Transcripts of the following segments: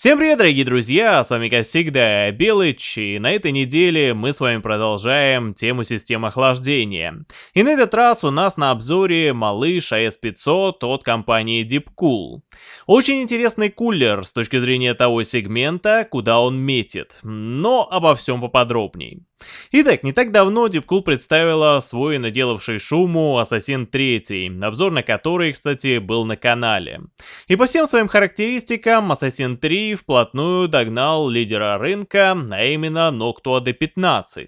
Всем привет, дорогие друзья, с вами как всегда Белыч, и на этой неделе мы с вами продолжаем тему систем охлаждения. И на этот раз у нас на обзоре малыш AS500 от компании Deepcool. Очень интересный кулер с точки зрения того сегмента, куда он метит, но обо всем поподробней. Итак, не так давно Deepcool представила свой наделавший шуму Assassin 3, обзор на который, кстати, был на канале. И по всем своим характеристикам Assassin 3 вплотную догнал лидера рынка, а именно Noctua D15.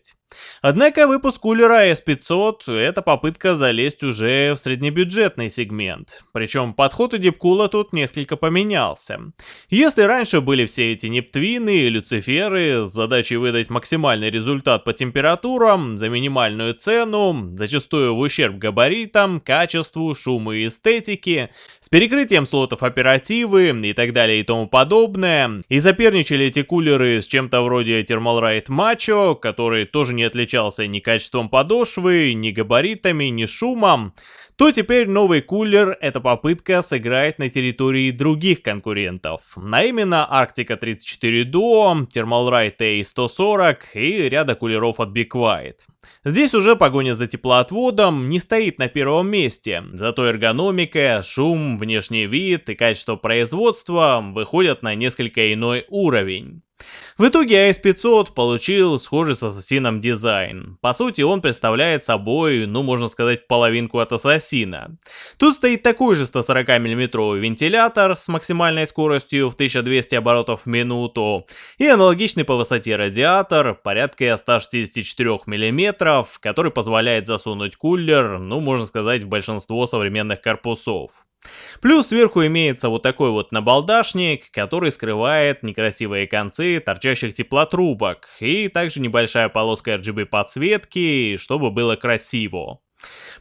Однако выпуск кулера S500 — это попытка залезть уже в среднебюджетный сегмент. Причем подход у Дипкула тут несколько поменялся. Если раньше были все эти Нептвины и Люциферы с задачей выдать максимальный результат по температурам за минимальную цену, зачастую в ущерб габаритам, качеству, шуму и эстетике, с перекрытием слотов оперативы и так далее и тому подобное, и соперничали эти кулеры с чем-то вроде Thermal Ride Macho, который тоже не не отличался ни качеством подошвы, ни габаритами, ни шумом, то теперь новый кулер — это попытка сыграть на территории других конкурентов, а именно Arctica 34 Duo, Thermalright A140 и ряда кулеров от Be Quiet. Здесь уже погоня за теплоотводом не стоит на первом месте, зато эргономика, шум, внешний вид и качество производства выходят на несколько иной уровень. В итоге AS500 получил схожий с Ассасином дизайн. По сути, он представляет собой, ну можно сказать, половинку от Ассасина. Тут стоит такой же 140 мм вентилятор с максимальной скоростью в 1200 оборотов в минуту и аналогичный по высоте радиатор, порядка 164 мм, который позволяет засунуть кулер, ну можно сказать, в большинство современных корпусов. Плюс сверху имеется вот такой вот набалдашник, который скрывает некрасивые концы торчащих теплотрубок, и также небольшая полоска RGB подсветки, чтобы было красиво.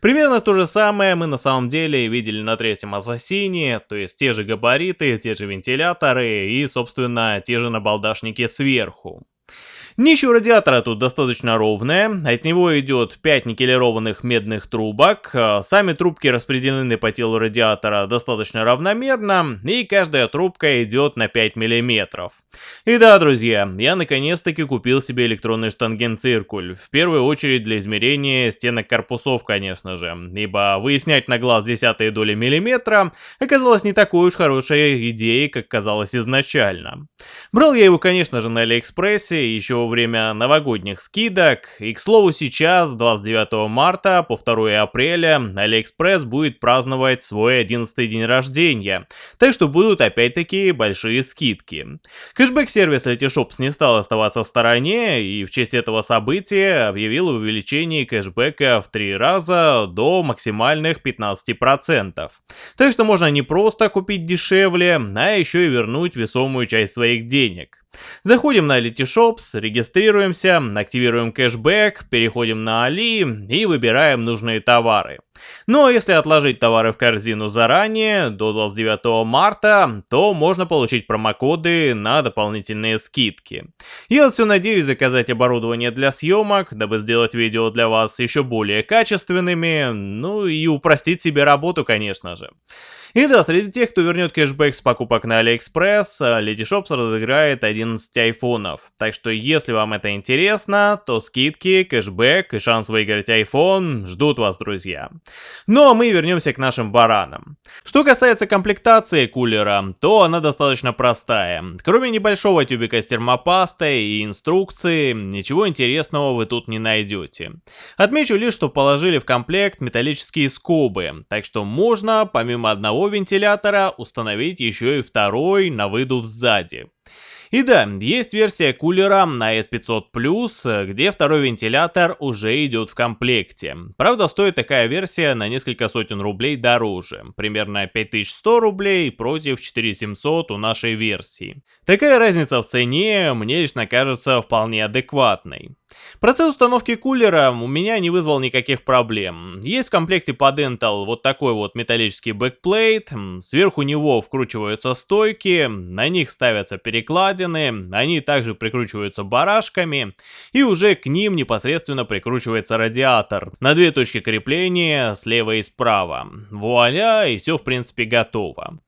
Примерно то же самое мы на самом деле видели на третьем Ассасине, то есть те же габариты, те же вентиляторы и, собственно, те же набалдашники сверху. Днище радиатора тут достаточно ровное, от него идет 5 никелированных медных трубок, а сами трубки распределены по телу радиатора достаточно равномерно, и каждая трубка идет на 5 мм. И да, друзья, я наконец-таки купил себе электронный штангенциркуль, в первую очередь для измерения стенок корпусов, конечно же, ибо выяснять на глаз десятые доли миллиметра оказалось не такой уж хорошей идеей, как казалось изначально. Брал я его, конечно же, на Алиэкспрессе, еще время новогодних скидок. И, к слову, сейчас, 29 марта по 2 апреля, Алиэкспресс будет праздновать свой 11 день рождения. Так что будут опять-таки большие скидки. Кэшбэк-сервис Letyshops не стал оставаться в стороне и в честь этого события объявил увеличение кэшбэка в 3 раза до максимальных 15%. Так что можно не просто купить дешевле, а еще и вернуть весомую часть своих денег. Заходим на Letyshops, регистрируемся, активируем кэшбэк, переходим на Али и выбираем нужные товары. Но если отложить товары в корзину заранее, до 29 марта, то можно получить промокоды на дополнительные скидки. Я все надеюсь заказать оборудование для съемок, дабы сделать видео для вас еще более качественными, ну и упростить себе работу, конечно же. И да, среди тех, кто вернет кэшбэк с покупок на Алиэкспресс, Letyshops разыграет 11 айфонов. Так что если вам это интересно, то скидки, кэшбэк и шанс выиграть iPhone ждут вас, друзья. А мы вернемся к нашим баранам. Что касается комплектации кулера, то она достаточно простая. Кроме небольшого тюбика с термопастой и инструкции, ничего интересного вы тут не найдете. Отмечу лишь, что положили в комплект металлические скобы, так что можно, помимо одного вентилятора установить еще и второй на выдув сзади. И да, есть версия кулера на S500 Plus, где второй вентилятор уже идет в комплекте. Правда, стоит такая версия на несколько сотен рублей дороже, примерно 5100 рублей против 4700 у нашей версии. Такая разница в цене мне лично кажется вполне адекватной. Процесс установки кулера у меня не вызвал никаких проблем. Есть в комплекте под Intel вот такой вот металлический backplate, сверху него вкручиваются стойки, на них ставятся перекладины, они также прикручиваются барашками, и уже к ним непосредственно прикручивается радиатор на две точки крепления слева и справа. Вуаля, и все в принципе готово.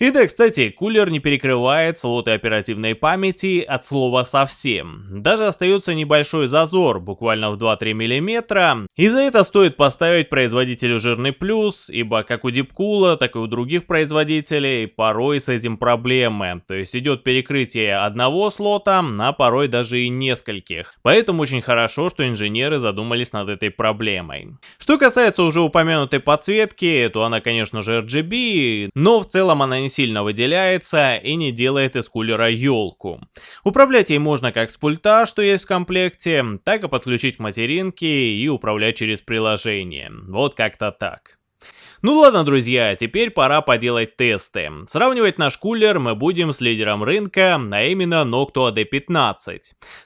И да, кстати, кулер не перекрывает слоты оперативной памяти от слова совсем. Даже остается небольшой зазор, буквально в 2-3 мм, и за это стоит поставить производителю жирный плюс, ибо как у Дипкула, так и у других производителей порой с этим проблемы. То есть идет перекрытие одного слота, а порой даже и нескольких. Поэтому очень хорошо, что инженеры задумались над этой проблемой. Что касается уже упомянутой подсветки, то она, конечно же, RGB, но в целом она не сильно выделяется и не делает из кулера елку. Управлять ей можно как с пульта, что есть в комплекте, так и подключить материнки и управлять через приложение. Вот как-то так. Ну ладно, друзья, теперь пора поделать тесты. Сравнивать наш кулер мы будем с лидером рынка, а именно Noctua D15.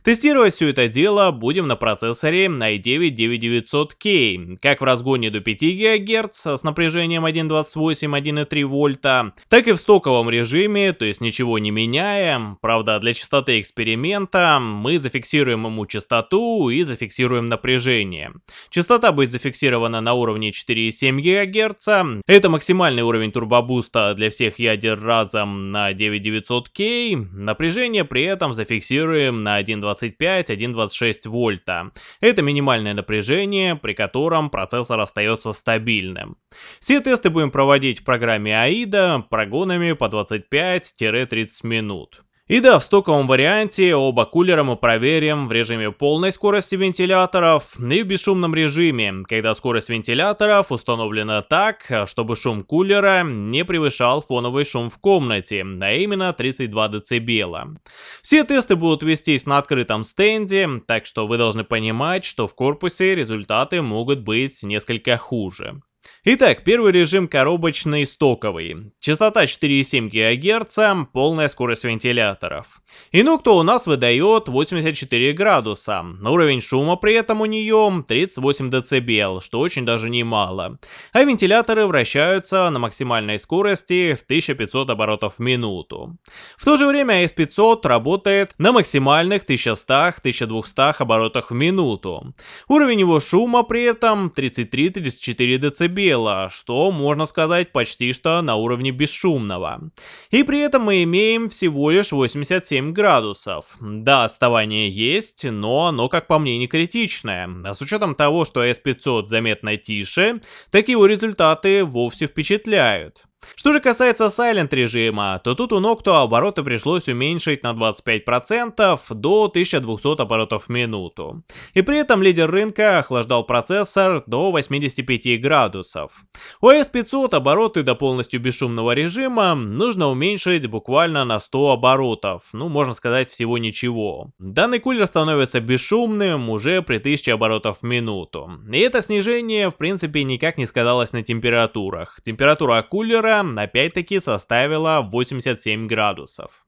Тестировать все это дело будем на процессоре i9-9900K, как в разгоне до 5 ГГц с напряжением 1.28-1.3 вольта, так и в стоковом режиме, то есть ничего не меняя. Правда, для частоты эксперимента мы зафиксируем ему частоту и зафиксируем напряжение. Частота будет зафиксирована на уровне 4,7 ГГц, Гц. Это максимальный уровень турбобуста для всех ядер разом на 9900K. Напряжение при этом зафиксируем на 1.25-1.26 вольта. Это минимальное напряжение, при котором процессор остается стабильным. Все тесты будем проводить в программе AIDA прогонами по 25-30 минут. И да, в стоковом варианте оба кулера мы проверим в режиме полной скорости вентиляторов и в бесшумном режиме, когда скорость вентиляторов установлена так, чтобы шум кулера не превышал фоновый шум в комнате, а именно 32 дБ. Все тесты будут вестись на открытом стенде, так что вы должны понимать, что в корпусе результаты могут быть несколько хуже. Итак, первый режим коробочный стоковый. Частота 4,7 ГГц, полная скорость вентиляторов. Инукто у нас выдает 84 градуса. Уровень шума при этом у нее 38 дБ, что очень даже немало. А вентиляторы вращаются на максимальной скорости в 1500 оборотов в минуту. В то же время S500 работает на максимальных 1100-1200 оборотах в минуту. Уровень его шума при этом 33-34 дБ дело, что, можно сказать, почти что на уровне бесшумного. И при этом мы имеем всего лишь 87 градусов. Да, отставание есть, но оно, как по мне, не критичное. А с учетом того, что S500 заметно тише, так его результаты вовсе впечатляют. Что же касается Silent режима, то тут у Noctua обороты пришлось уменьшить на 25% до 1200 оборотов в минуту. И при этом лидер рынка охлаждал процессор до 85 градусов. У S500 обороты до полностью бесшумного режима нужно уменьшить буквально на 100 оборотов, ну можно сказать всего ничего. Данный кулер становится бесшумным уже при 1000 оборотов в минуту. И это снижение в принципе никак не сказалось на температурах. Температура кулера опять-таки составила 87 градусов.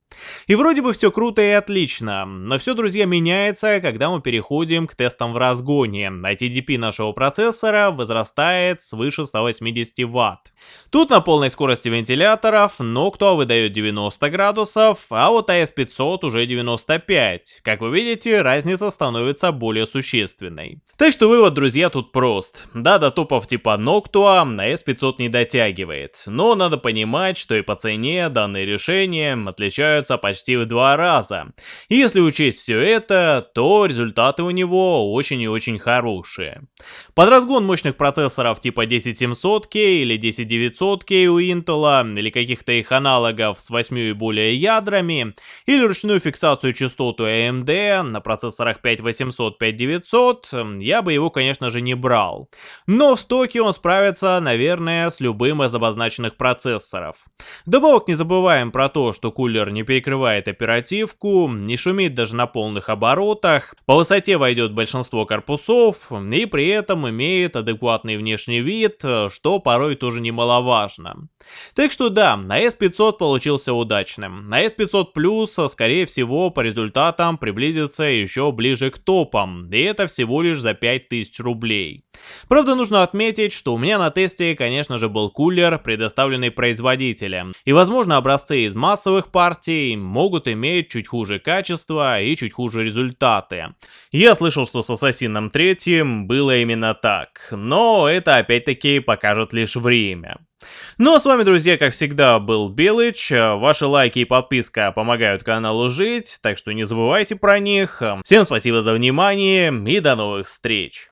И вроде бы все круто и отлично, но все, друзья, меняется, когда мы переходим к тестам в разгоне, а TDP нашего процессора возрастает свыше 180 Вт. Тут на полной скорости вентиляторов Noctua выдает 90 градусов, а вот AS500 уже 95. Как вы видите, разница становится более существенной. Так что вывод, друзья, тут прост. Да, до топов типа Noctua AS500 не дотягивает, но надо понимать, что и по цене данные решения отличаются почти в два раза. Если учесть все это, то результаты у него очень и очень хорошие. Под разгон мощных процессоров типа 10700K или 10900K у Intel, или каких-то их аналогов с 8 и более ядрами, или ручную фиксацию частоту AMD на процессорах 5800-5900, я бы его, конечно же, не брал. Но в стоке он справится, наверное, с любым из обозначенных процессоров. Добавок не забываем про то, что кулер не перекрывает оперативку, не шумит даже на полных оборотах, по высоте войдет большинство корпусов и при этом имеет адекватный внешний вид, что порой тоже немаловажно. Так что да, на S500 получился удачным. На S500 Plus, скорее всего, по результатам приблизится еще ближе к топам, и это всего лишь за 5000 рублей. Правда, нужно отметить, что у меня на тесте, конечно же, был кулер, предоставленный представленные производители. И возможно образцы из массовых партий могут иметь чуть хуже качество и чуть хуже результаты. Я слышал, что с Ассасином 3 было именно так, но это опять-таки покажет лишь время. Ну а с вами, друзья, как всегда, был Белыч. Ваши лайки и подписка помогают каналу жить, так что не забывайте про них. Всем спасибо за внимание и до новых встреч.